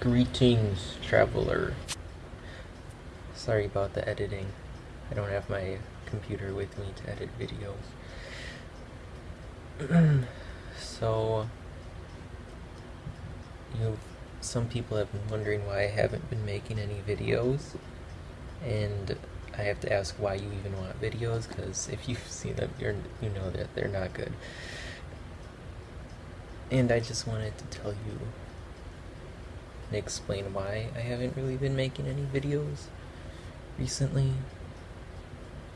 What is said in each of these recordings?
Greetings, traveler. Sorry about the editing. I don't have my computer with me to edit videos. so, you, some people have been wondering why I haven't been making any videos, and I have to ask why you even want videos, because if you've seen them, you're, you know that they're not good. And I just wanted to tell you and explain why I haven't really been making any videos recently.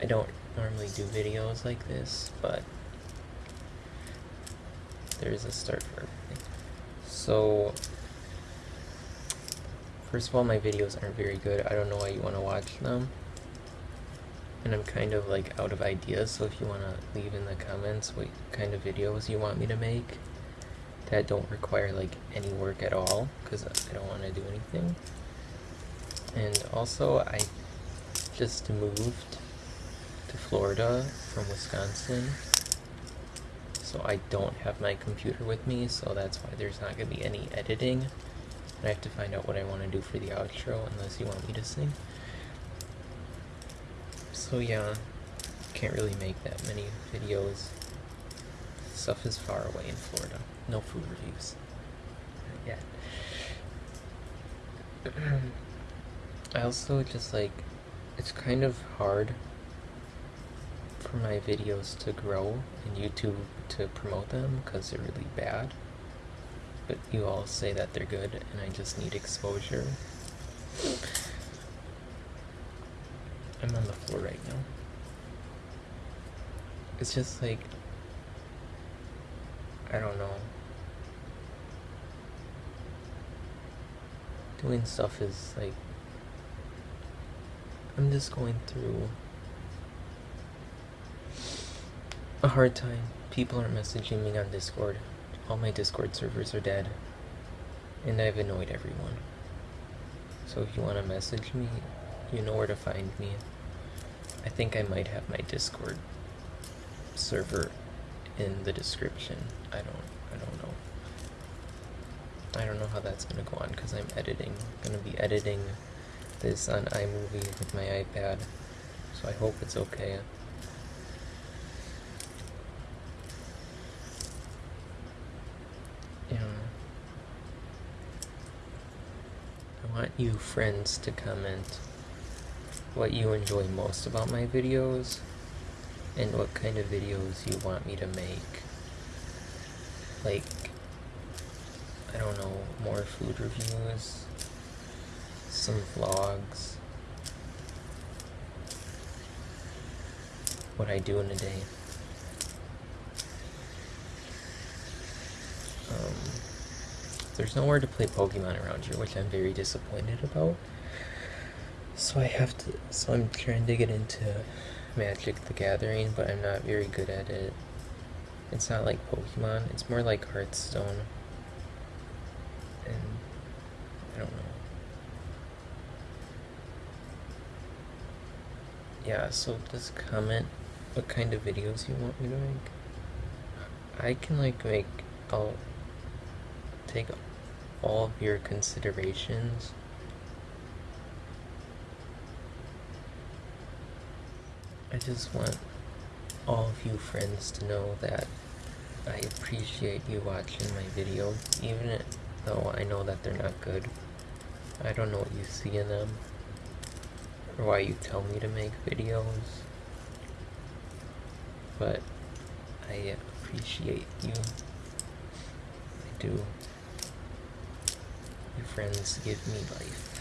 I don't normally do videos like this, but there's a start for everything. So, first of all, my videos aren't very good. I don't know why you want to watch them. And I'm kind of like out of ideas, so if you want to leave in the comments what kind of videos you want me to make that don't require like any work at all, because I don't want to do anything. And also, I just moved to Florida from Wisconsin so I don't have my computer with me so that's why there's not going to be any editing. And I have to find out what I want to do for the outro unless you want me to sing. So yeah can't really make that many videos stuff is far away in Florida no food reviews not yet I also just like it's kind of hard for my videos to grow and YouTube to promote them because they're really bad. But you all say that they're good and I just need exposure. I'm on the floor right now. It's just like, I don't know. Doing stuff is like I'm just going through a hard time. People aren't messaging me on Discord. All my Discord servers are dead. And I've annoyed everyone. So if you want to message me, you know where to find me. I think I might have my Discord server in the description. I don't I don't know. I don't know how that's gonna go on because I'm editing. I'm gonna be editing this on iMovie with my iPad, so I hope it's okay. Yeah. I want you friends to comment what you enjoy most about my videos and what kind of videos you want me to make. Like, I don't know, more food reviews, some vlogs, what I do in a day. Um, there's nowhere to play Pokemon around here, which I'm very disappointed about. So I have to, so I'm trying to get into Magic the Gathering, but I'm not very good at it. It's not like Pokemon, it's more like Hearthstone. And I don't know. yeah, so just comment what kind of videos you want me to make. I can like make, I'll take all of your considerations I just want all of you friends to know that I appreciate you watching my videos, even though I know that they're not good. I don't know what you see in them or why you tell me to make videos, but I appreciate you. I do. Your friends give me life.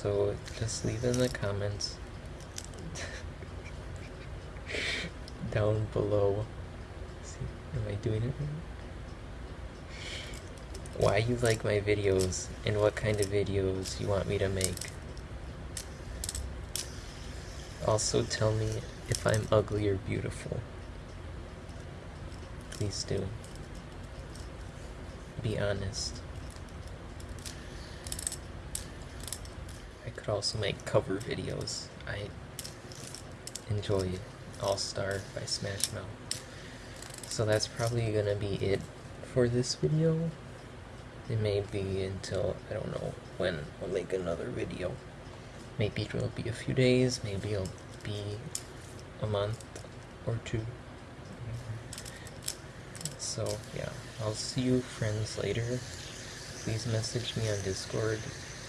So just leave in the comments down below. See, am I doing it right? why you like my videos and what kind of videos you want me to make. Also tell me if I'm ugly or beautiful. Please do. Be honest. Could also make cover videos. I enjoy All Star by Smash Mouth. so that's probably gonna be it for this video. It may be until, I don't know when I'll make another video. Maybe it'll be a few days, maybe it'll be a month or two. So yeah, I'll see you friends later. Please message me on Discord.